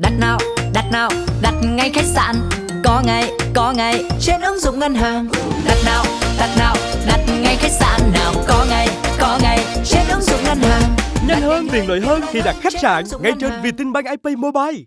Đặt nào, đặt nào, đặt ngay khách sạn. Có ngay, có ngay trên ứng dụng ngân hàng. Đặt nào, đặt nào, đặt ngay khách sạn nào. Có ngay, có ngay trên ứng dụng ngân hàng. Nhanh hơn, tiện lợi hơn khi đặt khách sạn ngay trên Vietinbank IP Mobile.